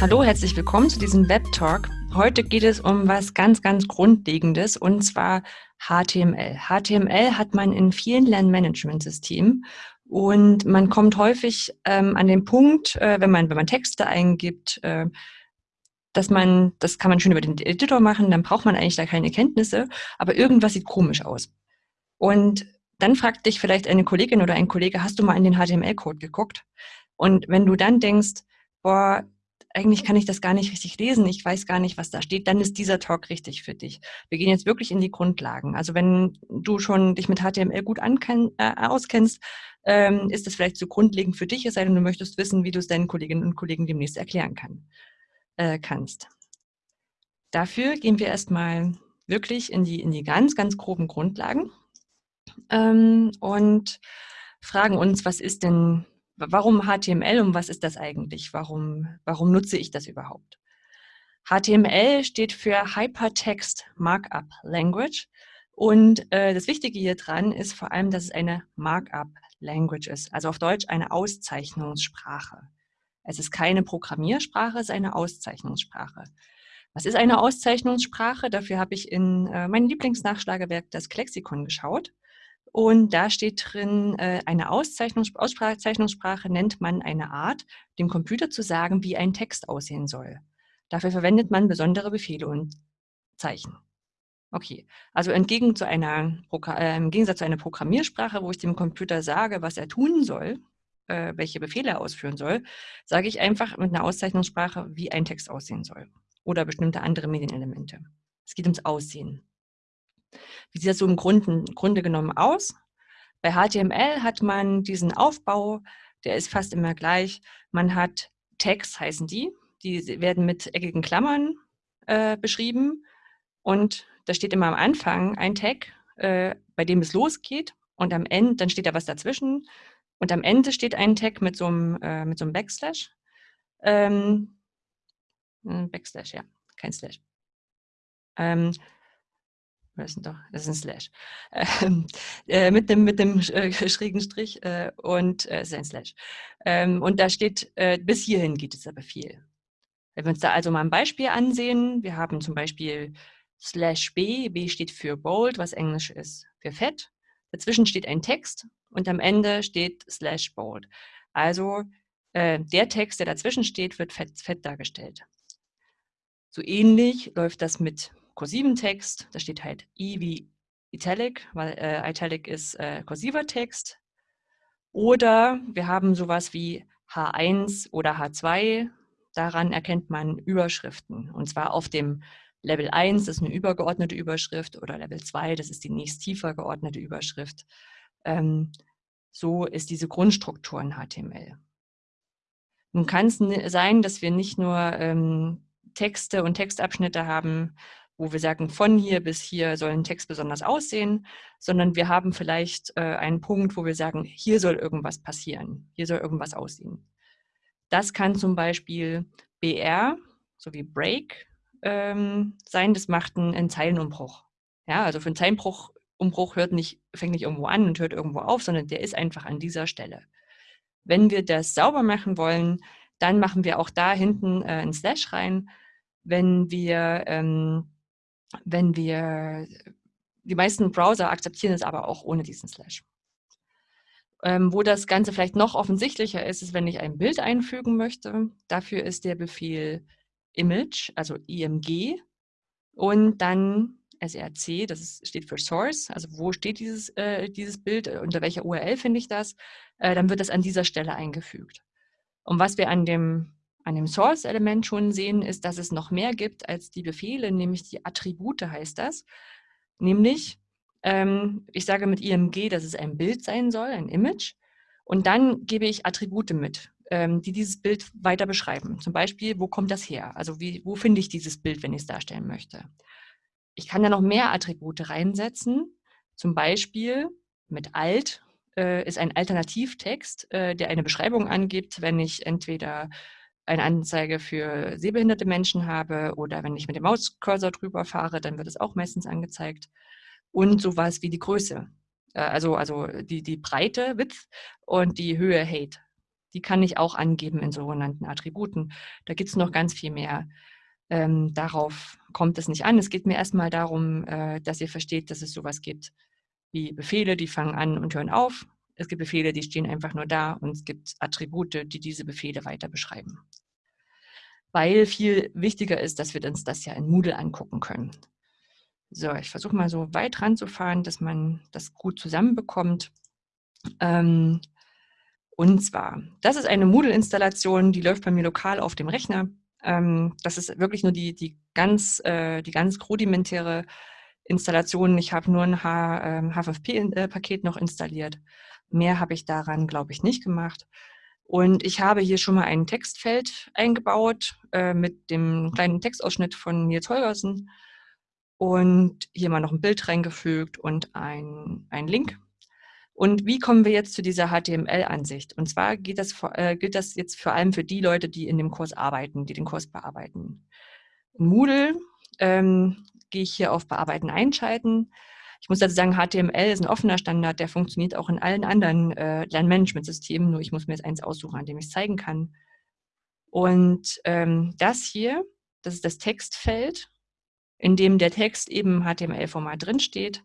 Hallo, herzlich willkommen zu diesem Web Talk. Heute geht es um was ganz, ganz Grundlegendes und zwar HTML. HTML hat man in vielen Lernmanagementsystemen und man kommt häufig ähm, an den Punkt, äh, wenn man wenn man Texte eingibt, äh, dass man, das kann man schön über den Editor machen, dann braucht man eigentlich da keine Kenntnisse, aber irgendwas sieht komisch aus. Und dann fragt dich vielleicht eine Kollegin oder ein Kollege, hast du mal in den HTML-Code geguckt? Und wenn du dann denkst, boah, eigentlich kann ich das gar nicht richtig lesen, ich weiß gar nicht, was da steht, dann ist dieser Talk richtig für dich. Wir gehen jetzt wirklich in die Grundlagen. Also wenn du schon dich mit HTML gut äh, auskennst, ähm, ist das vielleicht so grundlegend für dich, es sei denn, du möchtest wissen, wie du es deinen Kolleginnen und Kollegen demnächst erklären kann, äh, kannst. Dafür gehen wir erstmal wirklich in die, in die ganz, ganz groben Grundlagen ähm, und fragen uns, was ist denn, warum HTML und was ist das eigentlich? Warum, warum nutze ich das überhaupt? HTML steht für Hypertext Markup Language und äh, das Wichtige hier dran ist vor allem, dass es eine Markup Language ist, also auf Deutsch eine Auszeichnungssprache. Es ist keine Programmiersprache, es ist eine Auszeichnungssprache. Was ist eine Auszeichnungssprache? Dafür habe ich in äh, mein Lieblingsnachschlagewerk, das Klexikon, geschaut. Und da steht drin, äh, eine Auszeichnungs Auszeichnungssprache nennt man eine Art, dem Computer zu sagen, wie ein Text aussehen soll. Dafür verwendet man besondere Befehle und Zeichen. Okay, also entgegen zu einer, äh, im Gegensatz zu einer Programmiersprache, wo ich dem Computer sage, was er tun soll, äh, welche Befehle er ausführen soll, sage ich einfach mit einer Auszeichnungssprache, wie ein Text aussehen soll oder bestimmte andere Medienelemente. Es geht ums Aussehen. Wie sieht das so im Grunde, Grunde genommen aus? Bei HTML hat man diesen Aufbau, der ist fast immer gleich. Man hat Tags, heißen die. Die werden mit eckigen Klammern äh, beschrieben. Und da steht immer am Anfang ein Tag, äh, bei dem es losgeht. Und am Ende, dann steht da was dazwischen. Und am Ende steht ein Tag mit so einem, äh, mit so einem Backslash. Ähm, Backslash, ja, kein Slash. Ähm, was ist denn doch? Das ist ein Slash. Ähm, äh, mit dem, mit dem äh, schrägen Strich äh, und äh, ist ein Slash. Ähm, und da steht, äh, bis hierhin geht es aber viel. Wenn wir uns da also mal ein Beispiel ansehen, wir haben zum Beispiel slash b, b steht für bold, was Englisch ist für fett. Dazwischen steht ein Text und am Ende steht slash bold. Also äh, der Text, der dazwischen steht, wird fett, fett dargestellt. So ähnlich läuft das mit kursiven Text, da steht halt I wie Italic, weil äh, Italic ist äh, kursiver Text. Oder wir haben sowas wie H1 oder H2, daran erkennt man Überschriften. Und zwar auf dem Level 1, das ist eine übergeordnete Überschrift, oder Level 2, das ist die nächst tiefer geordnete Überschrift. Ähm, so ist diese Grundstruktur in HTML. Nun kann es sein, dass wir nicht nur ähm, Texte und Textabschnitte haben, wo wir sagen, von hier bis hier soll ein Text besonders aussehen, sondern wir haben vielleicht äh, einen Punkt, wo wir sagen, hier soll irgendwas passieren, hier soll irgendwas aussehen. Das kann zum Beispiel BR, sowie Break, ähm, sein, das macht einen, einen Zeilenumbruch. Ja, also für einen Zeilenbruch Umbruch hört nicht, fängt nicht irgendwo an und hört irgendwo auf, sondern der ist einfach an dieser Stelle. Wenn wir das sauber machen wollen, dann machen wir auch da hinten äh, einen Slash rein. Wenn wir ähm, wenn wir, die meisten Browser akzeptieren es aber auch ohne diesen Slash. Ähm, wo das Ganze vielleicht noch offensichtlicher ist, ist, wenn ich ein Bild einfügen möchte. Dafür ist der Befehl image, also img, und dann src, das ist, steht für Source, also wo steht dieses, äh, dieses Bild, unter welcher URL finde ich das, äh, dann wird das an dieser Stelle eingefügt. Und was wir an dem an dem Source-Element schon sehen, ist, dass es noch mehr gibt als die Befehle, nämlich die Attribute heißt das. Nämlich, ähm, ich sage mit img, dass es ein Bild sein soll, ein Image. Und dann gebe ich Attribute mit, ähm, die dieses Bild weiter beschreiben. Zum Beispiel, wo kommt das her? Also wie, wo finde ich dieses Bild, wenn ich es darstellen möchte? Ich kann da noch mehr Attribute reinsetzen. Zum Beispiel mit alt äh, ist ein Alternativtext, äh, der eine Beschreibung angibt, wenn ich entweder eine Anzeige für sehbehinderte Menschen habe oder wenn ich mit dem Mauscursor drüber fahre, dann wird es auch meistens angezeigt. Und sowas wie die Größe, äh, also, also die, die Breite, Width und die Höhe, Height. Die kann ich auch angeben in sogenannten Attributen. Da gibt es noch ganz viel mehr. Ähm, darauf kommt es nicht an. Es geht mir erstmal darum, äh, dass ihr versteht, dass es sowas gibt wie Befehle, die fangen an und hören auf. Es gibt Befehle, die stehen einfach nur da und es gibt Attribute, die diese Befehle weiter beschreiben. Weil viel wichtiger ist, dass wir uns das ja in Moodle angucken können. So, ich versuche mal so weit ranzufahren, dass man das gut zusammenbekommt. Ähm, und zwar, das ist eine Moodle-Installation, die läuft bei mir lokal auf dem Rechner. Ähm, das ist wirklich nur die, die, ganz, äh, die ganz rudimentäre Installation. Ich habe nur ein HFFP-Paket ähm, noch installiert. Mehr habe ich daran, glaube ich, nicht gemacht. Und ich habe hier schon mal ein Textfeld eingebaut äh, mit dem kleinen Textausschnitt von Nils Holgersen und hier mal noch ein Bild reingefügt und ein, ein Link. Und wie kommen wir jetzt zu dieser HTML-Ansicht? Und zwar geht das, äh, gilt das jetzt vor allem für die Leute, die in dem Kurs arbeiten, die den Kurs bearbeiten. In Moodle ähm, gehe ich hier auf Bearbeiten einschalten. Ich muss dazu sagen, HTML ist ein offener Standard, der funktioniert auch in allen anderen äh, Lernmanagementsystemen, nur ich muss mir jetzt eins aussuchen, an dem ich es zeigen kann. Und ähm, das hier, das ist das Textfeld, in dem der Text eben HTML-Format drinsteht.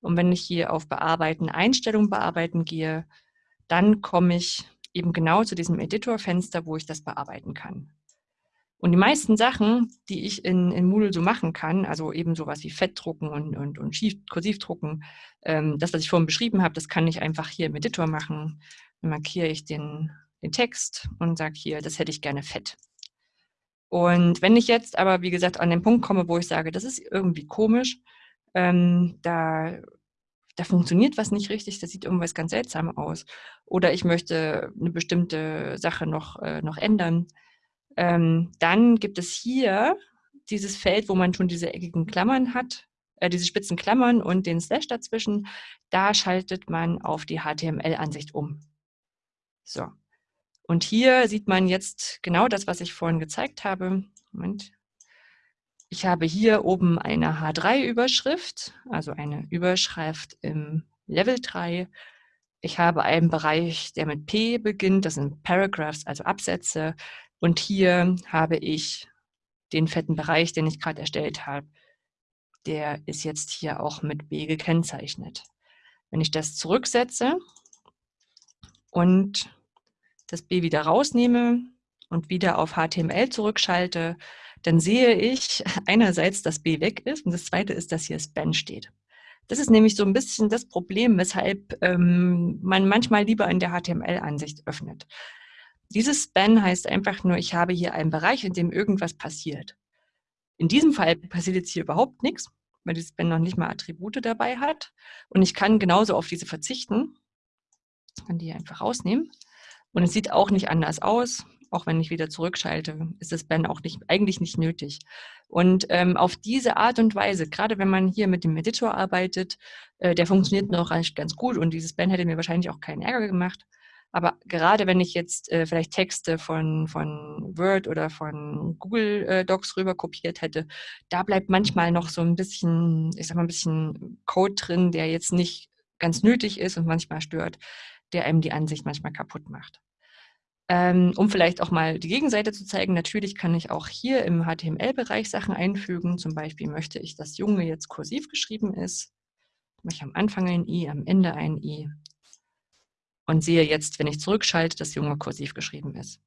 Und wenn ich hier auf Bearbeiten, Einstellungen bearbeiten gehe, dann komme ich eben genau zu diesem Editor-Fenster, wo ich das bearbeiten kann. Und die meisten Sachen, die ich in, in Moodle so machen kann, also eben sowas wie Fettdrucken und, und, und Kursivdrucken, ähm, das, was ich vorhin beschrieben habe, das kann ich einfach hier im Editor machen. Dann markiere ich den, den Text und sage hier, das hätte ich gerne fett. Und wenn ich jetzt aber, wie gesagt, an den Punkt komme, wo ich sage, das ist irgendwie komisch, ähm, da, da funktioniert was nicht richtig, das sieht irgendwas ganz seltsam aus. Oder ich möchte eine bestimmte Sache noch, äh, noch ändern, ähm, dann gibt es hier dieses Feld, wo man schon diese eckigen Klammern hat, äh, diese spitzen Klammern und den Slash dazwischen. Da schaltet man auf die HTML-Ansicht um. So. Und hier sieht man jetzt genau das, was ich vorhin gezeigt habe. Moment. Ich habe hier oben eine H3-Überschrift, also eine Überschrift im Level 3. Ich habe einen Bereich, der mit P beginnt, das sind Paragraphs, also Absätze. Und hier habe ich den fetten Bereich, den ich gerade erstellt habe. Der ist jetzt hier auch mit B gekennzeichnet. Wenn ich das zurücksetze und das B wieder rausnehme und wieder auf HTML zurückschalte, dann sehe ich einerseits, dass B weg ist und das zweite ist, dass hier Span steht. Das ist nämlich so ein bisschen das Problem, weshalb ähm, man manchmal lieber in der HTML-Ansicht öffnet. Dieses Span heißt einfach nur, ich habe hier einen Bereich, in dem irgendwas passiert. In diesem Fall passiert jetzt hier überhaupt nichts, weil dieses Span noch nicht mal Attribute dabei hat. Und ich kann genauso auf diese verzichten. Ich kann die einfach rausnehmen. Und es sieht auch nicht anders aus. Auch wenn ich wieder zurückschalte, ist das Span auch nicht, eigentlich nicht nötig. Und ähm, auf diese Art und Weise, gerade wenn man hier mit dem Editor arbeitet, äh, der funktioniert noch ganz gut und dieses Span hätte mir wahrscheinlich auch keinen Ärger gemacht. Aber gerade wenn ich jetzt äh, vielleicht Texte von, von Word oder von Google äh, Docs rüber kopiert hätte, da bleibt manchmal noch so ein bisschen, ich sag mal, ein bisschen Code drin, der jetzt nicht ganz nötig ist und manchmal stört, der einem die Ansicht manchmal kaputt macht. Ähm, um vielleicht auch mal die Gegenseite zu zeigen, natürlich kann ich auch hier im HTML-Bereich Sachen einfügen. Zum Beispiel möchte ich, dass Junge jetzt kursiv geschrieben ist. Ich am Anfang ein i, am Ende ein i und sehe jetzt, wenn ich zurückschalte, dass Junge kursiv geschrieben ist.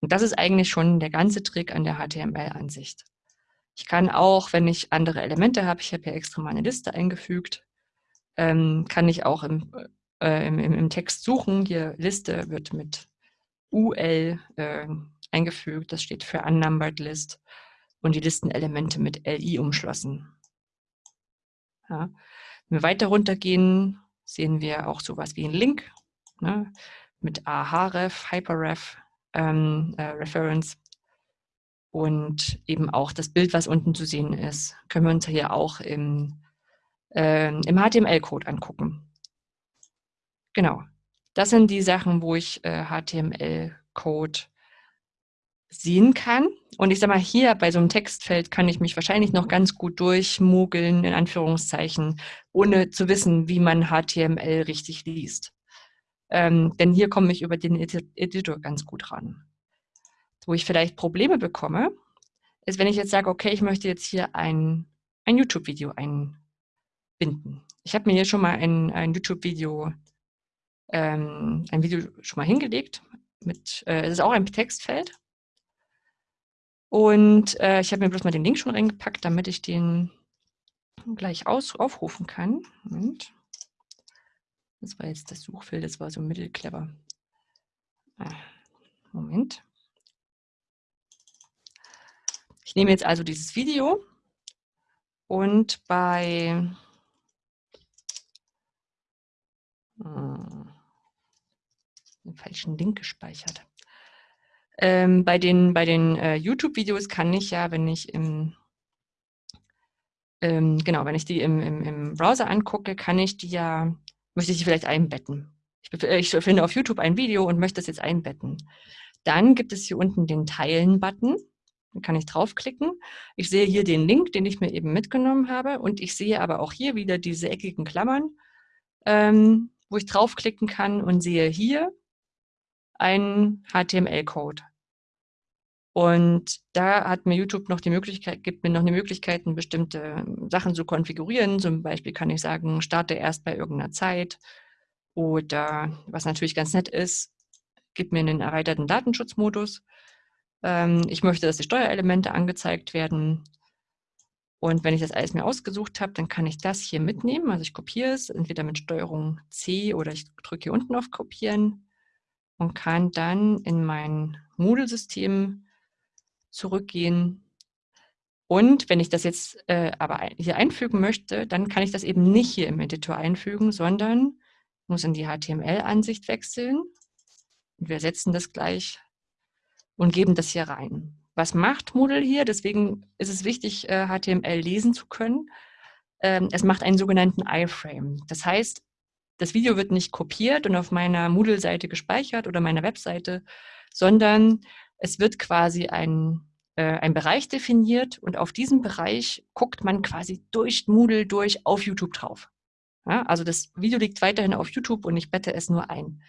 Und das ist eigentlich schon der ganze Trick an der HTML-Ansicht. Ich kann auch, wenn ich andere Elemente habe, ich habe hier extra mal eine Liste eingefügt, ähm, kann ich auch im, äh, im, im, Text suchen. Hier Liste wird mit UL äh, eingefügt, das steht für Unnumbered List und die Listenelemente mit LI umschlossen. Ja. Wenn wir weiter runtergehen, sehen wir auch sowas wie einen Link ne, mit AHREF, Hyperref, ähm, äh, Reference und eben auch das Bild, was unten zu sehen ist, können wir uns hier auch im, äh, im HTML-Code angucken. Genau, das sind die Sachen, wo ich äh, HTML-Code sehen kann. Und ich sage mal, hier bei so einem Textfeld kann ich mich wahrscheinlich noch ganz gut durchmogeln, in Anführungszeichen, ohne zu wissen, wie man HTML richtig liest. Ähm, denn hier komme ich über den Editor ganz gut ran. Wo ich vielleicht Probleme bekomme, ist, wenn ich jetzt sage, okay, ich möchte jetzt hier ein, ein YouTube-Video einbinden. Ich habe mir hier schon mal ein, ein YouTube-Video ähm, ein Video schon mal hingelegt. Mit, äh, es ist auch ein Textfeld. Und äh, ich habe mir bloß mal den Link schon reingepackt, damit ich den gleich aus, aufrufen kann. Moment. Das war jetzt das Suchfeld, das war so mittelclever. Ah, Moment. Ich nehme jetzt also dieses Video und bei hm, den falschen Link gespeichert. Ähm, bei den, bei den äh, YouTube-Videos kann ich ja, wenn ich im ähm, genau, wenn ich die im, im, im, Browser angucke, kann ich die ja, möchte ich die vielleicht einbetten. Ich, ich finde auf YouTube ein Video und möchte es jetzt einbetten. Dann gibt es hier unten den Teilen-Button. Da kann ich draufklicken. Ich sehe hier den Link, den ich mir eben mitgenommen habe. Und ich sehe aber auch hier wieder diese eckigen Klammern, ähm, wo ich draufklicken kann und sehe hier einen HTML-Code. Und da hat mir YouTube noch die Möglichkeit, gibt mir noch eine Möglichkeit, bestimmte Sachen zu konfigurieren. Zum Beispiel kann ich sagen, starte erst bei irgendeiner Zeit. Oder was natürlich ganz nett ist, gibt mir einen erweiterten Datenschutzmodus. Ähm, ich möchte, dass die Steuerelemente angezeigt werden. Und wenn ich das alles mir ausgesucht habe, dann kann ich das hier mitnehmen. Also ich kopiere es, entweder mit Steuerung C oder ich drücke hier unten auf Kopieren und kann dann in mein Moodle-System zurückgehen. Und wenn ich das jetzt äh, aber hier einfügen möchte, dann kann ich das eben nicht hier im Editor einfügen, sondern muss in die HTML-Ansicht wechseln. Und wir setzen das gleich und geben das hier rein. Was macht Moodle hier? Deswegen ist es wichtig, äh, HTML lesen zu können. Ähm, es macht einen sogenannten iframe. Das heißt, das Video wird nicht kopiert und auf meiner Moodle-Seite gespeichert oder meiner Webseite, sondern es wird quasi ein, äh, ein Bereich definiert und auf diesem Bereich guckt man quasi durch Moodle durch auf YouTube drauf. Ja, also das Video liegt weiterhin auf YouTube und ich bette es nur ein.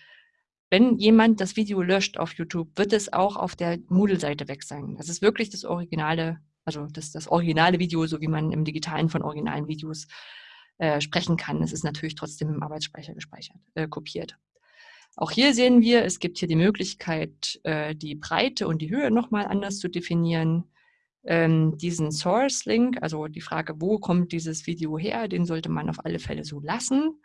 Wenn jemand das Video löscht auf YouTube, wird es auch auf der Moodle-Seite weg sein. Das ist wirklich das originale, also das, das originale Video, so wie man im Digitalen von originalen Videos äh, sprechen kann. Es ist natürlich trotzdem im Arbeitsspeicher gespeichert, äh, kopiert. Auch hier sehen wir, es gibt hier die Möglichkeit, äh, die Breite und die Höhe nochmal anders zu definieren. Ähm, diesen Source-Link, also die Frage, wo kommt dieses Video her, den sollte man auf alle Fälle so lassen.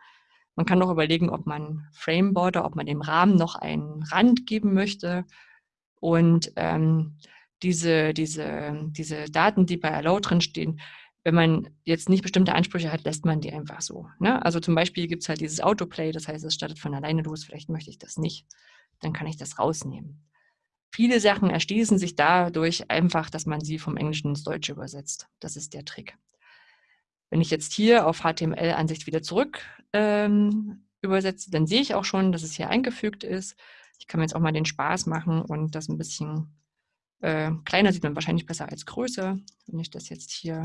Man kann noch überlegen, ob man Frame Border, ob man dem Rahmen noch einen Rand geben möchte. Und ähm, diese, diese, diese Daten, die bei Allow drin stehen, wenn man jetzt nicht bestimmte Ansprüche hat, lässt man die einfach so. Ne? Also zum Beispiel gibt es halt dieses Autoplay, das heißt, es startet von alleine los, vielleicht möchte ich das nicht, dann kann ich das rausnehmen. Viele Sachen erschließen sich dadurch einfach, dass man sie vom Englischen ins Deutsche übersetzt. Das ist der Trick. Wenn ich jetzt hier auf HTML-Ansicht wieder zurück ähm, übersetze, dann sehe ich auch schon, dass es hier eingefügt ist. Ich kann mir jetzt auch mal den Spaß machen und das ein bisschen äh, kleiner sieht man wahrscheinlich besser als größer. Wenn ich das jetzt hier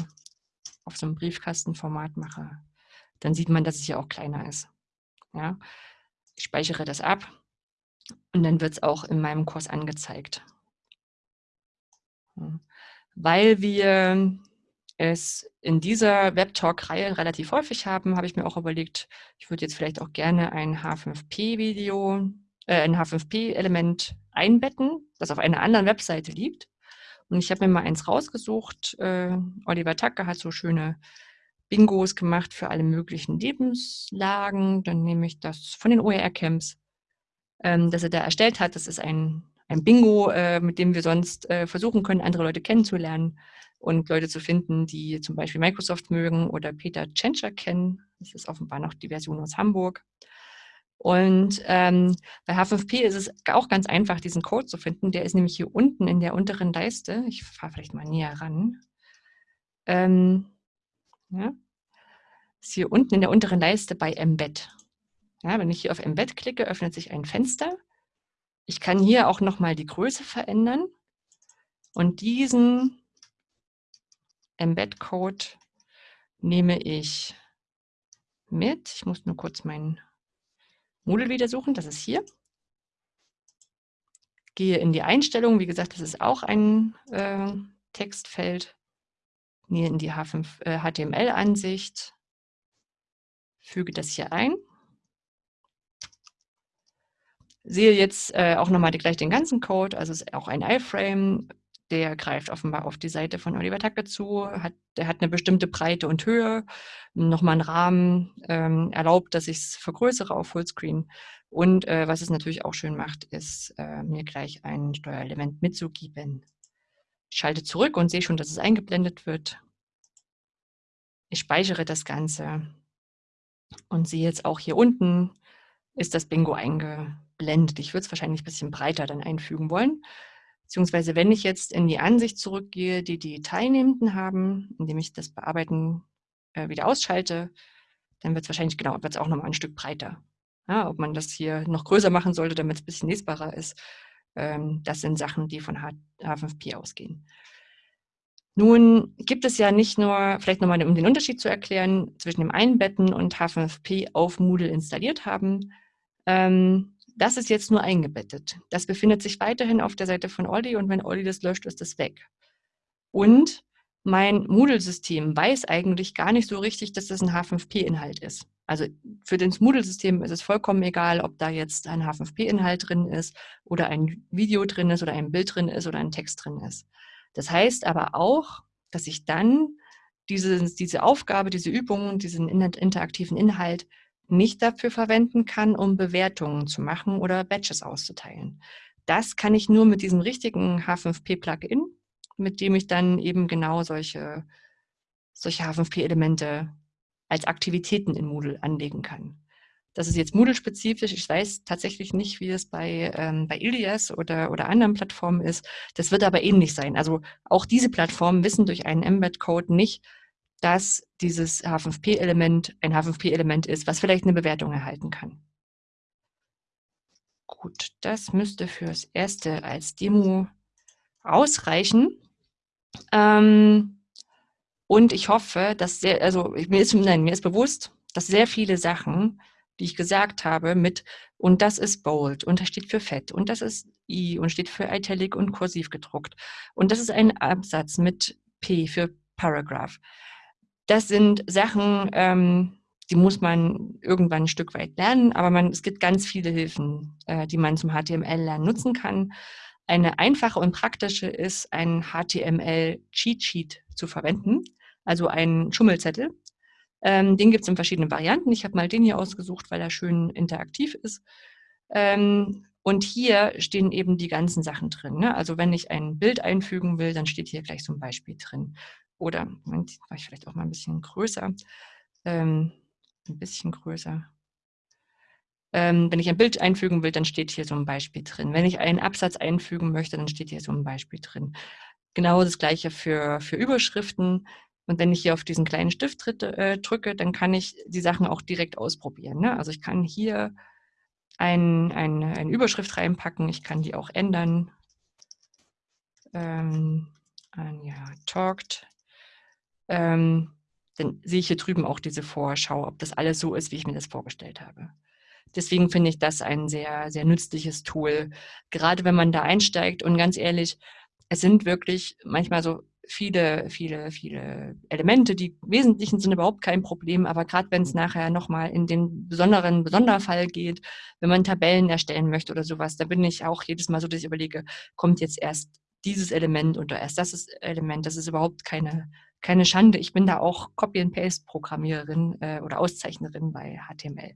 auf so einem Briefkastenformat mache, dann sieht man, dass es hier auch kleiner ist. Ja? Ich speichere das ab und dann wird es auch in meinem Kurs angezeigt. Weil wir es in dieser Webtalk-Reihe relativ häufig haben, habe ich mir auch überlegt, ich würde jetzt vielleicht auch gerne ein H5P-Video, äh, ein H5P-Element einbetten, das auf einer anderen Webseite liegt. Und ich habe mir mal eins rausgesucht. Äh, Oliver Tacke hat so schöne Bingos gemacht für alle möglichen Lebenslagen. Dann nehme ich das von den OER-Camps, ähm, das er da erstellt hat. Das ist ein, ein Bingo, äh, mit dem wir sonst äh, versuchen können, andere Leute kennenzulernen und Leute zu finden, die zum Beispiel Microsoft mögen oder Peter Tschentscher kennen. Das ist offenbar noch die Version aus Hamburg. Und ähm, bei H5P ist es auch ganz einfach, diesen Code zu finden. Der ist nämlich hier unten in der unteren Leiste. Ich fahre vielleicht mal näher ran. Ähm, ja, ist hier unten in der unteren Leiste bei Embed. Ja, wenn ich hier auf Embed klicke, öffnet sich ein Fenster. Ich kann hier auch nochmal die Größe verändern und diesen Embed-Code nehme ich mit. Ich muss nur kurz meinen Moodle wieder suchen, das ist hier. Gehe in die Einstellungen, wie gesagt, das ist auch ein äh, Textfeld. Gehe in die H5, äh, HTML-Ansicht, füge das hier ein. Sehe jetzt äh, auch nochmal gleich den ganzen Code, also ist auch ein iframe, der greift offenbar auf die Seite von Oliver Tacke zu, hat, der hat eine bestimmte Breite und Höhe, nochmal einen Rahmen, ähm, erlaubt, dass ich es vergrößere auf Fullscreen. Und äh, was es natürlich auch schön macht, ist, äh, mir gleich ein Steuerelement mitzugeben. Ich schalte zurück und sehe schon, dass es eingeblendet wird. Ich speichere das Ganze und sehe jetzt auch hier unten ist das Bingo eingeblendet. Ich würde es wahrscheinlich ein bisschen breiter dann einfügen wollen. Beziehungsweise wenn ich jetzt in die Ansicht zurückgehe, die die Teilnehmenden haben, indem ich das Bearbeiten äh, wieder ausschalte, dann wird es wahrscheinlich, genau, wird auch nochmal ein Stück breiter. Ja, ob man das hier noch größer machen sollte, damit es ein bisschen lesbarer ist, ähm, das sind Sachen, die von H H5P ausgehen. Nun gibt es ja nicht nur, vielleicht nochmal um den Unterschied zu erklären, zwischen dem Einbetten und H5P auf Moodle installiert haben. Ähm, das ist jetzt nur eingebettet. Das befindet sich weiterhin auf der Seite von Olli und wenn Olli das löscht, ist das weg. Und mein Moodle-System weiß eigentlich gar nicht so richtig, dass das ein H5P-Inhalt ist. Also für das Moodle-System ist es vollkommen egal, ob da jetzt ein H5P-Inhalt drin ist oder ein Video drin ist oder ein Bild drin ist oder ein Text drin ist. Das heißt aber auch, dass ich dann diese, diese Aufgabe, diese Übung, diesen interaktiven Inhalt nicht dafür verwenden kann, um Bewertungen zu machen oder Badges auszuteilen. Das kann ich nur mit diesem richtigen H5P-Plugin, mit dem ich dann eben genau solche, solche H5P-Elemente als Aktivitäten in Moodle anlegen kann. Das ist jetzt Moodle-spezifisch. Ich weiß tatsächlich nicht, wie es bei, ähm, bei Ilias oder, oder anderen Plattformen ist. Das wird aber ähnlich sein. Also auch diese Plattformen wissen durch einen Embed-Code nicht, dass dieses H5P-Element ein H5P-Element ist, was vielleicht eine Bewertung erhalten kann. Gut, das müsste fürs Erste als Demo ausreichen. Ähm, und ich hoffe, dass sehr, also mir ist, nein, mir ist bewusst, dass sehr viele Sachen, die ich gesagt habe, mit und das ist bold und das steht für fett und das ist i und steht für italic und kursiv gedruckt und das ist ein Absatz mit p für Paragraph das sind Sachen, ähm, die muss man irgendwann ein Stück weit lernen, aber man, es gibt ganz viele Hilfen, äh, die man zum HTML-Lernen nutzen kann. Eine einfache und praktische ist, ein HTML-Cheat-Sheet zu verwenden, also einen Schummelzettel. Ähm, den gibt es in verschiedenen Varianten. Ich habe mal den hier ausgesucht, weil er schön interaktiv ist. Ähm, und hier stehen eben die ganzen Sachen drin. Ne? Also wenn ich ein Bild einfügen will, dann steht hier gleich ein Beispiel drin. Oder, Moment, war ich vielleicht auch mal ein bisschen größer. Ähm, ein bisschen größer. Ähm, wenn ich ein Bild einfügen will, dann steht hier so ein Beispiel drin. Wenn ich einen Absatz einfügen möchte, dann steht hier so ein Beispiel drin. Genau das gleiche für, für Überschriften. Und wenn ich hier auf diesen kleinen Stift äh, drücke, dann kann ich die Sachen auch direkt ausprobieren. Ne? Also ich kann hier ein, ein, eine Überschrift reinpacken, ich kann die auch ändern. Ähm, Anja talked ähm, dann sehe ich hier drüben auch diese Vorschau, ob das alles so ist, wie ich mir das vorgestellt habe. Deswegen finde ich das ein sehr, sehr nützliches Tool, gerade wenn man da einsteigt. Und ganz ehrlich, es sind wirklich manchmal so viele, viele, viele Elemente. Die wesentlichen sind überhaupt kein Problem, aber gerade wenn es nachher nochmal in den besonderen Besonderfall geht, wenn man Tabellen erstellen möchte oder sowas, da bin ich auch jedes Mal so, dass ich überlege, kommt jetzt erst dieses Element oder erst das Element. Das ist überhaupt keine keine Schande. Ich bin da auch Copy-and-Paste-Programmiererin äh, oder Auszeichnerin bei HTML.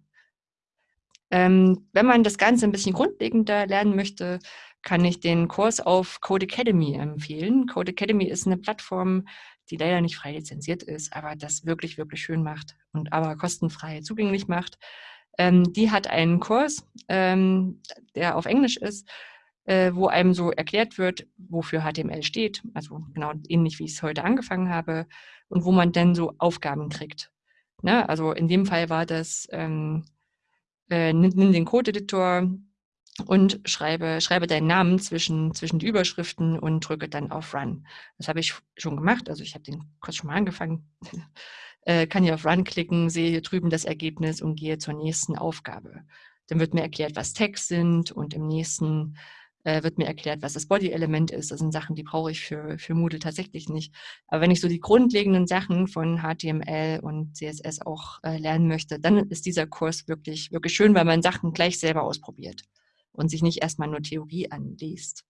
Ähm, wenn man das Ganze ein bisschen grundlegender lernen möchte, kann ich den Kurs auf Code Academy empfehlen. Code Academy ist eine Plattform, die leider nicht frei lizenziert ist, aber das wirklich, wirklich schön macht und aber kostenfrei zugänglich macht. Ähm, die hat einen Kurs, ähm, der auf Englisch ist, äh, wo einem so erklärt wird, wofür HTML steht, also genau ähnlich wie ich es heute angefangen habe, und wo man dann so Aufgaben kriegt. Ne? Also in dem Fall war das, ähm, äh, nimm, den Code-Editor und schreibe, schreibe deinen Namen zwischen, zwischen die Überschriften und drücke dann auf Run. Das habe ich schon gemacht, also ich habe den Kurs schon mal angefangen. äh, kann hier auf Run klicken, sehe hier drüben das Ergebnis und gehe zur nächsten Aufgabe. Dann wird mir erklärt, was Tags sind und im nächsten äh, wird mir erklärt, was das Body-Element ist. Das sind Sachen, die brauche ich für, für Moodle tatsächlich nicht. Aber wenn ich so die grundlegenden Sachen von HTML und CSS auch äh, lernen möchte, dann ist dieser Kurs wirklich, wirklich schön, weil man Sachen gleich selber ausprobiert und sich nicht erstmal nur Theorie anliest.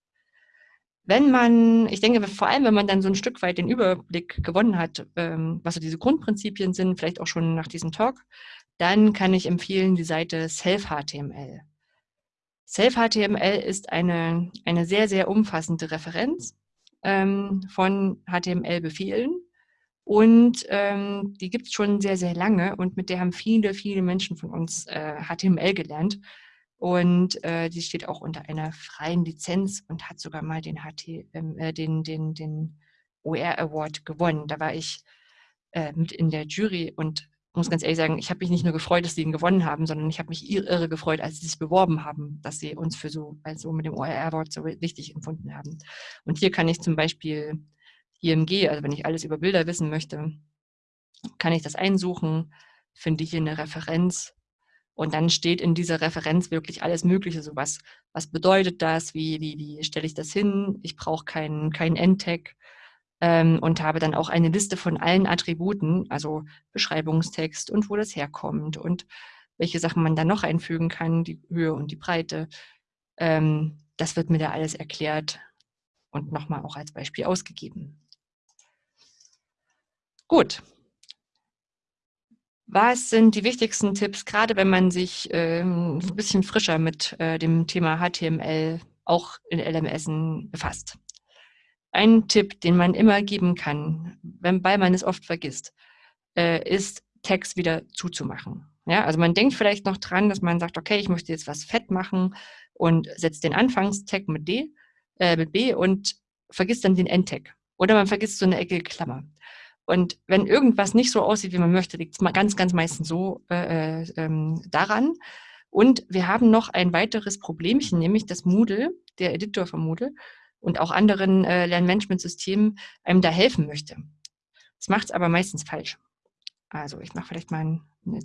Wenn man, ich denke, vor allem, wenn man dann so ein Stück weit den Überblick gewonnen hat, ähm, was so diese Grundprinzipien sind, vielleicht auch schon nach diesem Talk, dann kann ich empfehlen die Seite Self-HTML. Self-HTML ist eine, eine sehr, sehr umfassende Referenz ähm, von HTML-Befehlen und ähm, die gibt es schon sehr, sehr lange und mit der haben viele, viele Menschen von uns äh, HTML gelernt. Und äh, die steht auch unter einer freien Lizenz und hat sogar mal den, HTML, äh, den, den, den OR Award gewonnen. Da war ich äh, mit in der Jury und muss ganz ehrlich sagen, ich habe mich nicht nur gefreut, dass sie ihn gewonnen haben, sondern ich habe mich irre gefreut, als sie sich beworben haben, dass sie uns für so, also mit dem OER Award so wichtig empfunden haben. Und hier kann ich zum Beispiel IMG, also wenn ich alles über Bilder wissen möchte, kann ich das einsuchen, finde hier eine Referenz und dann steht in dieser Referenz wirklich alles Mögliche, so was, was bedeutet das, wie, wie, wie stelle ich das hin, ich brauche keinen kein Endtag, ähm, und habe dann auch eine Liste von allen Attributen, also Beschreibungstext und wo das herkommt und welche Sachen man dann noch einfügen kann, die Höhe und die Breite. Ähm, das wird mir da alles erklärt und nochmal auch als Beispiel ausgegeben. Gut. Was sind die wichtigsten Tipps, gerade wenn man sich ähm, ein bisschen frischer mit äh, dem Thema HTML auch in LMS befasst? Ein Tipp, den man immer geben kann, weil man es oft vergisst, äh, ist, Text wieder zuzumachen. Ja, also man denkt vielleicht noch dran, dass man sagt, okay, ich möchte jetzt was fett machen und setzt den Anfangstag mit D, äh, mit B und vergisst dann den Endtag. Oder man vergisst so eine eckige Klammer. Und wenn irgendwas nicht so aussieht, wie man möchte, liegt es ganz, ganz meistens so äh, äh, ähm, daran. Und wir haben noch ein weiteres Problemchen, nämlich das Moodle, der Editor von Moodle, und auch anderen äh, Lernmanagementsystemen einem da helfen möchte. Das macht es aber meistens falsch. Also ich mache vielleicht mal eine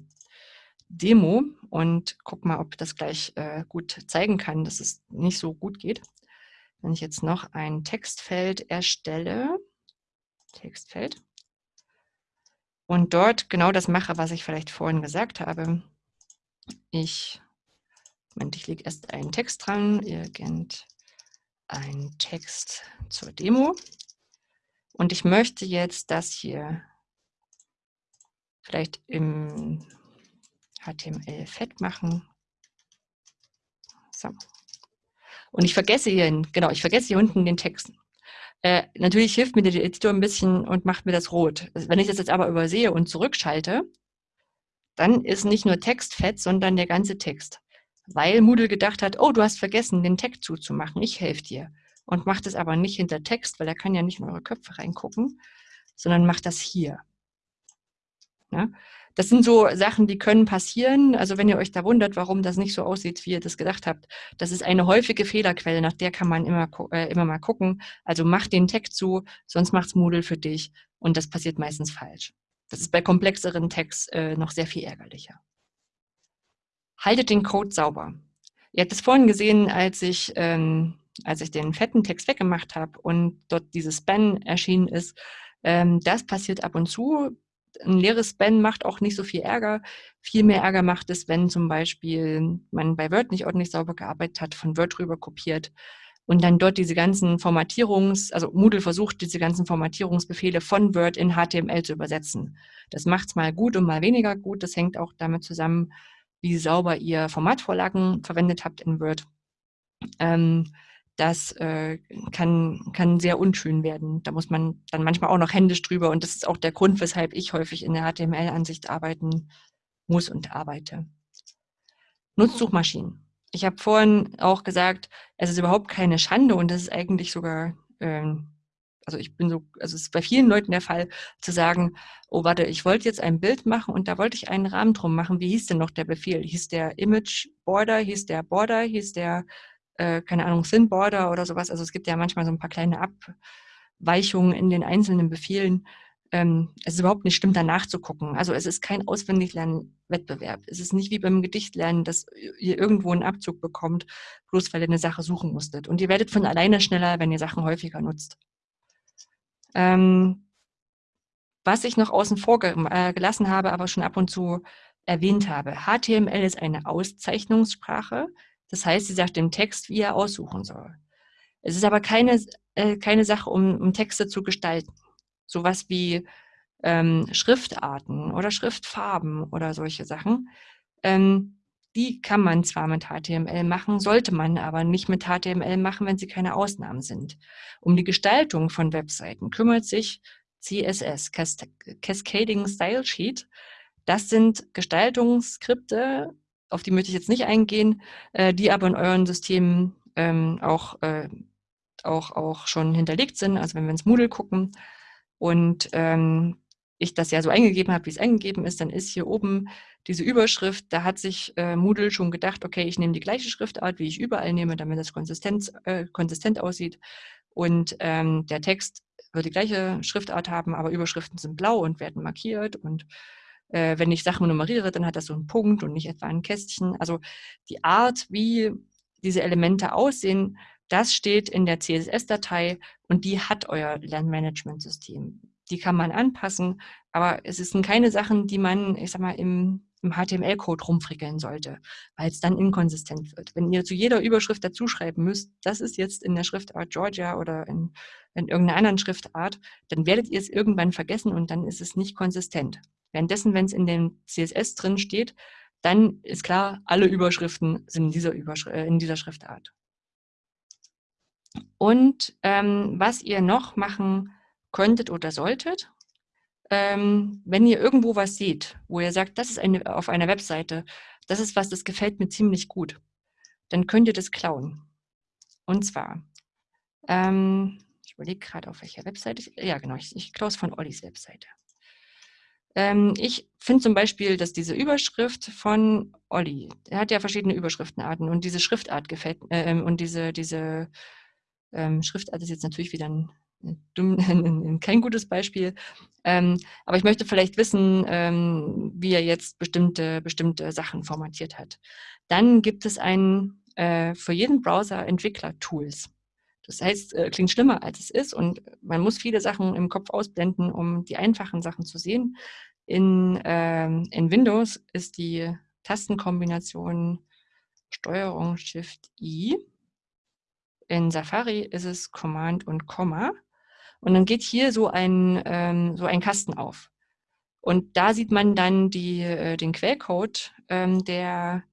Demo und gucke mal, ob das gleich äh, gut zeigen kann, dass es nicht so gut geht. Wenn ich jetzt noch ein Textfeld erstelle, Textfeld, und dort genau das mache, was ich vielleicht vorhin gesagt habe. Ich, Moment, ich lege erst einen Text dran, irgend ein Text zur Demo. Und ich möchte jetzt das hier vielleicht im HTML fett machen. So. Und ich vergesse hier, genau, ich vergesse hier unten den Text. Äh, natürlich hilft mir der Editor ein bisschen und macht mir das rot. Wenn ich das jetzt aber übersehe und zurückschalte, dann ist nicht nur Text fett, sondern der ganze Text weil Moodle gedacht hat, oh, du hast vergessen, den Tag zuzumachen, ich helfe dir. Und macht es aber nicht hinter Text, weil er kann ja nicht in eure Köpfe reingucken, sondern macht das hier. Ja? Das sind so Sachen, die können passieren. Also wenn ihr euch da wundert, warum das nicht so aussieht, wie ihr das gedacht habt, das ist eine häufige Fehlerquelle, nach der kann man immer, äh, immer mal gucken. Also mach den Tag zu, sonst macht's Moodle für dich und das passiert meistens falsch. Das ist bei komplexeren Tags äh, noch sehr viel ärgerlicher haltet den Code sauber. Ihr habt es vorhin gesehen, als ich, ähm, als ich den fetten Text weggemacht habe und dort dieses Span erschienen ist. Ähm, das passiert ab und zu. Ein leeres Span macht auch nicht so viel Ärger. Viel mehr Ärger macht es, wenn zum Beispiel man bei Word nicht ordentlich sauber gearbeitet hat, von Word rüber kopiert und dann dort diese ganzen Formatierungs-, also Moodle versucht, diese ganzen Formatierungsbefehle von Word in HTML zu übersetzen. Das macht es mal gut und mal weniger gut. Das hängt auch damit zusammen, wie sauber ihr Formatvorlagen verwendet habt in Word. Ähm, das äh, kann, kann sehr unschön werden. Da muss man dann manchmal auch noch händisch drüber und das ist auch der Grund, weshalb ich häufig in der HTML-Ansicht arbeiten muss und arbeite. Nutzt Suchmaschinen. Ich habe vorhin auch gesagt, es ist überhaupt keine Schande und das ist eigentlich sogar ähm, also ich bin so, also es ist bei vielen Leuten der Fall, zu sagen, oh warte, ich wollte jetzt ein Bild machen und da wollte ich einen Rahmen drum machen. Wie hieß denn noch der Befehl? Hieß der Image Border, hieß der Border, hieß der, äh, keine Ahnung, Thin Border oder sowas. Also es gibt ja manchmal so ein paar kleine Abweichungen in den einzelnen Befehlen. ähm, es ist überhaupt nicht schlimm, danach zu gucken. Also es ist kein Auswendiglernen-Wettbewerb. Es ist nicht wie beim Gedichtlernen, dass ihr irgendwo einen Abzug bekommt, bloß weil ihr eine Sache suchen musstet. Und ihr werdet von alleine schneller, wenn ihr Sachen häufiger nutzt. Ähm, was ich noch außen vor äh, gelassen habe, aber schon ab und zu erwähnt habe. HTML ist eine Auszeichnungssprache. Das heißt, sie sagt dem Text, wie er aussuchen soll. Es ist aber keine, äh, keine Sache, um, um Texte zu gestalten. Sowas wie ähm, Schriftarten oder Schriftfarben oder solche Sachen. Ähm, die kann man zwar mit HTML machen, sollte man aber nicht mit HTML machen, wenn sie keine Ausnahmen sind. Um die Gestaltung von Webseiten kümmert sich CSS, Cascading Style Sheet. Das sind Gestaltungsskripte, auf die möchte ich jetzt nicht eingehen, äh, die aber in euren Systemen ähm, auch, äh, auch, auch schon hinterlegt sind. Also wenn wir ins Moodle gucken und ähm, ich das ja so eingegeben habe, wie es eingegeben ist, dann ist hier oben diese Überschrift, da hat sich äh, Moodle schon gedacht, okay, ich nehme die gleiche Schriftart, wie ich überall nehme, damit das konsistent, äh, konsistent aussieht. Und ähm, der Text wird die gleiche Schriftart haben, aber Überschriften sind blau und werden markiert. Und äh, wenn ich Sachen nummeriere, dann hat das so einen Punkt und nicht etwa ein Kästchen. Also die Art, wie diese Elemente aussehen, das steht in der CSS-Datei und die hat euer Lernmanagementsystem. Die kann man anpassen, aber es sind keine Sachen, die man, ich sag mal, im, im HTML-Code rumfrickeln sollte, weil es dann inkonsistent wird. Wenn ihr zu jeder Überschrift dazuschreiben müsst, das ist jetzt in der Schriftart Georgia oder in, in irgendeiner anderen Schriftart, dann werdet ihr es irgendwann vergessen und dann ist es nicht konsistent. Währenddessen, wenn es in dem CSS drin steht, dann ist klar, alle Überschriften sind in dieser, Überschri äh, in dieser Schriftart. Und ähm, was ihr noch machen könntet oder solltet, ähm, wenn ihr irgendwo was seht, wo ihr sagt, das ist eine, auf einer Webseite, das ist was, das gefällt mir ziemlich gut, dann könnt ihr das klauen. Und zwar, ähm, ich überlege gerade, auf welcher Webseite, ich, ja genau, ich, ich klaue es von Ollis Webseite. Ähm, ich finde zum Beispiel, dass diese Überschrift von Olli, er hat ja verschiedene Überschriftenarten und diese Schriftart gefällt, äh, und diese, diese ähm, Schriftart ist jetzt natürlich wieder ein, ein, kein gutes Beispiel. Ähm, aber ich möchte vielleicht wissen, ähm, wie er jetzt bestimmte, bestimmte Sachen formatiert hat. Dann gibt es ein, äh, für jeden Browser Entwickler-Tools. Das heißt, äh, klingt schlimmer, als es ist und man muss viele Sachen im Kopf ausblenden, um die einfachen Sachen zu sehen. In, ähm, in Windows ist die Tastenkombination Steuerung Shift I in Safari ist es Command und Komma. Und dann geht hier so ein, ähm, so ein Kasten auf. Und da sieht man dann die, äh, den Quellcode ähm, der,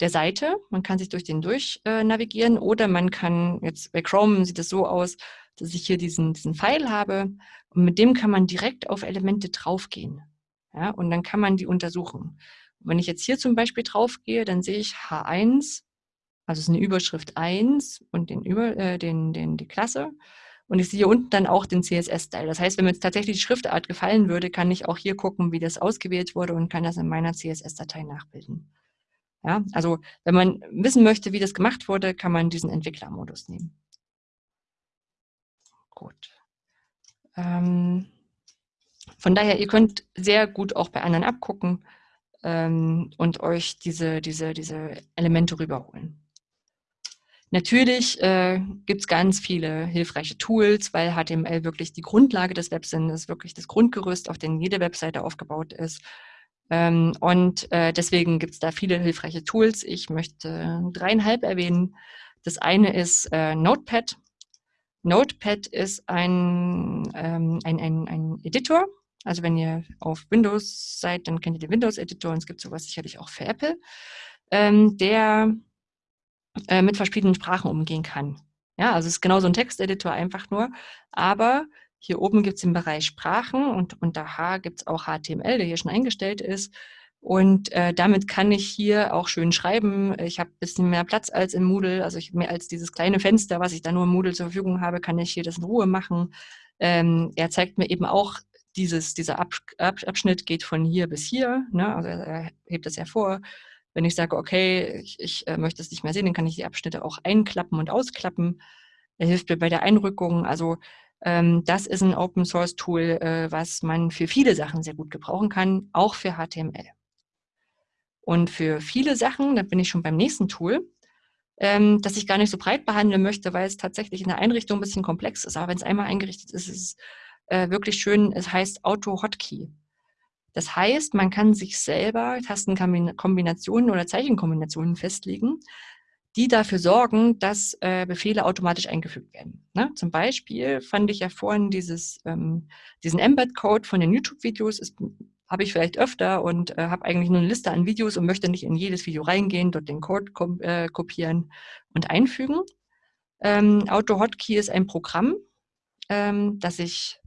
der Seite. Man kann sich durch den durch äh, navigieren oder man kann, jetzt bei Chrome sieht es so aus, dass ich hier diesen, diesen Pfeil habe und mit dem kann man direkt auf Elemente draufgehen. Ja, und dann kann man die untersuchen. Und wenn ich jetzt hier zum Beispiel draufgehe, dann sehe ich H1 also es ist eine Überschrift 1 und den Über, äh, den, den, die Klasse. Und ich sehe unten dann auch den CSS-Style. Das heißt, wenn mir jetzt tatsächlich die Schriftart gefallen würde, kann ich auch hier gucken, wie das ausgewählt wurde und kann das in meiner CSS-Datei nachbilden. Ja, also wenn man wissen möchte, wie das gemacht wurde, kann man diesen Entwicklermodus nehmen. Gut. Ähm, von daher, ihr könnt sehr gut auch bei anderen abgucken ähm, und euch diese, diese, diese Elemente rüberholen. Natürlich äh, gibt es ganz viele hilfreiche Tools, weil HTML wirklich die Grundlage des Webs ist, wirklich das Grundgerüst, auf dem jede Webseite aufgebaut ist. Ähm, und äh, deswegen gibt es da viele hilfreiche Tools. Ich möchte dreieinhalb erwähnen. Das eine ist äh, Notepad. Notepad ist ein, ähm, ein, ein, ein Editor. Also wenn ihr auf Windows seid, dann kennt ihr den Windows-Editor und es gibt sowas sicherlich auch für Apple. Ähm, der äh, mit verschiedenen Sprachen umgehen kann. Ja, also es ist genauso ein Texteditor einfach nur, aber hier oben gibt es den Bereich Sprachen und unter H gibt es auch HTML, der hier schon eingestellt ist. Und äh, damit kann ich hier auch schön schreiben. Ich habe ein bisschen mehr Platz als im Moodle, also ich, mehr als dieses kleine Fenster, was ich da nur im Moodle zur Verfügung habe, kann ich hier das in Ruhe machen. Ähm, er zeigt mir eben auch, dieses, dieser Ab Ab Abschnitt geht von hier bis hier, ne? also er, er hebt das hervor. Wenn ich sage, okay, ich, ich äh, möchte es nicht mehr sehen, dann kann ich die Abschnitte auch einklappen und ausklappen. Er hilft mir bei der Einrückung. Also Ähm, das ist ein Open Source Tool, äh, was man für viele Sachen sehr gut gebrauchen kann, auch für HTML. Und für viele Sachen, da bin ich schon beim nächsten Tool, ähm, das ich gar nicht so breit behandeln möchte, weil es tatsächlich in der Einrichtung ein bisschen komplex ist. Aber wenn es einmal eingerichtet ist, ist es äh, wirklich schön. Es heißt Auto-Hotkey. Das heißt, man kann sich selber Tastenkombinationen oder Zeichenkombinationen festlegen, die dafür sorgen, dass äh, Befehle automatisch eingefügt werden. Ne? Zum Beispiel fand ich ja vorhin dieses, ähm, diesen Embed-Code von den YouTube-Videos, habe ich vielleicht öfter und äh, habe eigentlich nur eine Liste an Videos und möchte nicht in jedes Video reingehen, dort den Code äh, kopieren und einfügen. Ähm, Auto-Hotkey ist ein Programm, ähm, das ich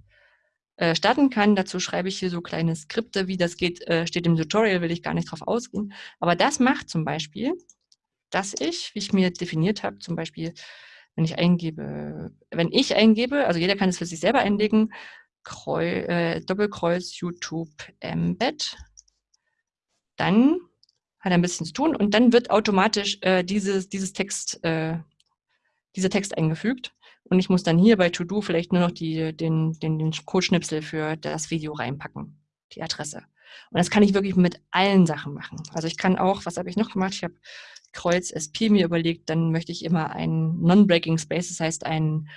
äh, starten kann. Dazu schreibe ich hier so kleine Skripte, wie das geht, äh, steht im Tutorial, will ich gar nicht drauf ausgehen. Aber das macht zum Beispiel, dass ich, wie ich mir definiert habe, zum Beispiel, wenn ich eingebe, wenn ich eingebe, also jeder kann es für sich selber einlegen, Kreu, äh, Doppelkreuz YouTube Embed, dann hat er ein bisschen zu tun und dann wird automatisch äh, dieses, dieses Text, äh, dieser Text eingefügt. Und ich muss dann hier bei To-Do vielleicht nur noch die, den, den, den Codeschnipsel für das Video reinpacken, die Adresse. Und das kann ich wirklich mit allen Sachen machen. Also ich kann auch, was habe ich noch gemacht? Ich habe Kreuz SP mir überlegt, dann möchte ich immer ein Non-Breaking Space, das heißt ein,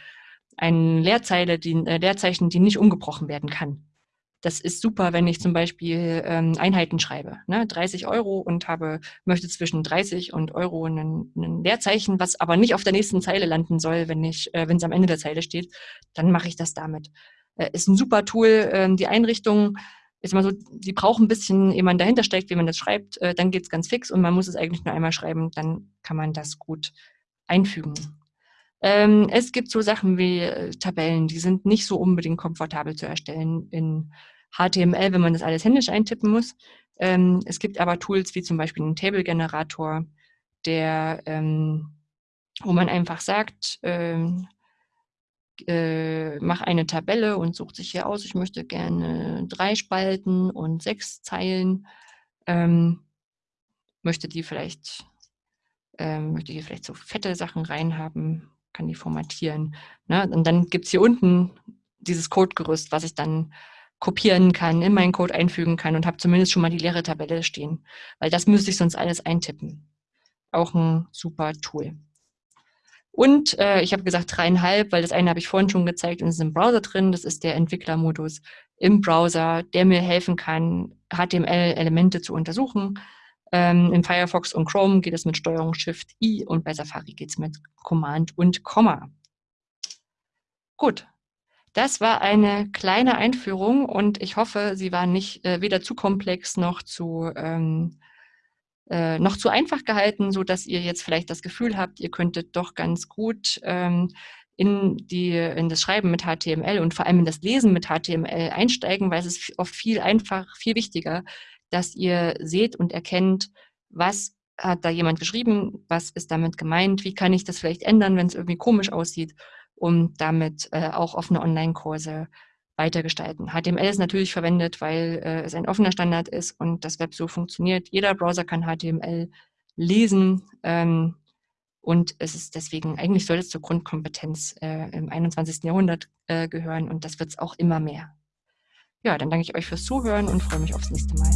ein Leerzeile, die, äh, Leerzeichen, die nicht umgebrochen werden kann. Das ist super, wenn ich zum Beispiel ähm, Einheiten schreibe. Ne? 30 Euro und habe, möchte zwischen 30 und Euro ein, Leerzeichen, was aber nicht auf der nächsten Zeile landen soll, wenn ich, äh, wenn es am Ende der Zeile steht, dann mache ich das damit. Äh, ist ein super Tool. Äh, die Einrichtung ist immer so, die braucht ein bisschen, ehe man dahinter steckt, wie man das schreibt, äh, dann geht's ganz fix und man muss es eigentlich nur einmal schreiben, dann kann man das gut einfügen. Ähm, es gibt so Sachen wie äh, Tabellen, die sind nicht so unbedingt komfortabel zu erstellen in HTML, wenn man das alles händisch eintippen muss. Ähm, es gibt aber Tools wie zum Beispiel einen Table-Generator, der, ähm, wo man einfach sagt, ähm, äh, mach eine Tabelle und sucht sich hier aus, ich möchte gerne drei Spalten und sechs Zeilen, ähm, möchte die vielleicht, ähm, möchte hier vielleicht so fette Sachen reinhaben, kann die formatieren. Ne? Und dann gibt es hier unten dieses Codegerüst, was ich dann kopieren kann, in meinen Code einfügen kann und habe zumindest schon mal die leere Tabelle stehen. Weil das müsste ich sonst alles eintippen. Auch ein super Tool. Und äh, ich habe gesagt dreieinhalb, weil das eine habe ich vorhin schon gezeigt und es ist im Browser drin. Das ist der Entwicklermodus im Browser, der mir helfen kann, HTML-Elemente zu untersuchen. Ähm, in Firefox und Chrome geht es mit Steuerung Shift I und bei Safari geht es mit Command und Komma. Gut, das war eine kleine Einführung und ich hoffe, sie war nicht äh, weder zu komplex noch zu, ähm, äh, noch zu einfach gehalten, so dass ihr jetzt vielleicht das Gefühl habt, ihr könntet doch ganz gut ähm, in, die, in das Schreiben mit HTML und vor allem in das Lesen mit HTML einsteigen, weil es ist oft viel einfach, viel wichtiger, dass ihr seht und erkennt, was hat da jemand geschrieben, was ist damit gemeint, wie kann ich das vielleicht ändern, wenn es irgendwie komisch aussieht, um damit äh, auch offene Online-Kurse weitergestalten. HTML ist natürlich verwendet, weil äh, es ein offener Standard ist und das Web so funktioniert. Jeder Browser kann HTML lesen ähm, und es ist deswegen, eigentlich soll es zur Grundkompetenz äh, im 21. Jahrhundert äh, gehören und das wird es auch immer mehr. Ja, dann danke ich euch fürs Zuhören und freue mich aufs nächste Mal.